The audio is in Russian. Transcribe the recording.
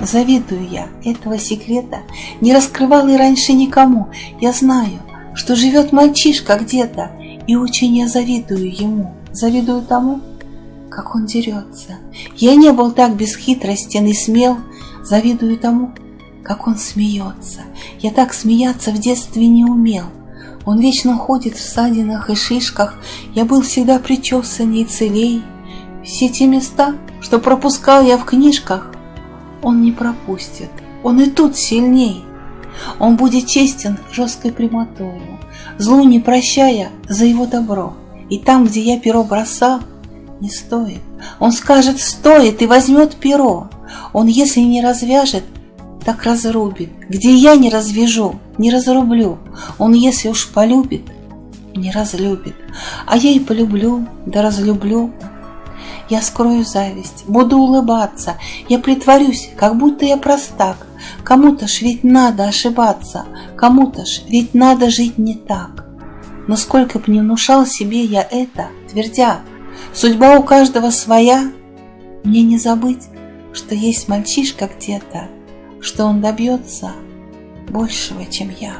Завидую я, этого секрета не раскрывал и раньше никому. Я знаю, что живет мальчишка где-то, и очень я завидую ему, завидую тому, как он дерется. Я не был так бесхитростен и смел, завидую тому, как он смеется. Я так смеяться в детстве не умел. Он вечно ходит в садинах и шишках, я был всегда причесанней целей. Все те места, что пропускал я в книжках, он не пропустит, он и тут сильней. Он будет честен жесткой прямотою, злу не прощая за его добро. И там, где я перо бросал, не стоит. Он скажет «стоит» и возьмет перо. Он, если не развяжет, так разрубит. Где я не развяжу, не разрублю. Он, если уж полюбит, не разлюбит. А я и полюблю, да разлюблю. Я скрою зависть, буду улыбаться, я притворюсь, как будто я простак. Кому-то ж ведь надо ошибаться, кому-то ж ведь надо жить не так. Но сколько б не внушал себе я это, твердя, судьба у каждого своя, мне не забыть, что есть мальчишка где-то, что он добьется большего, чем я.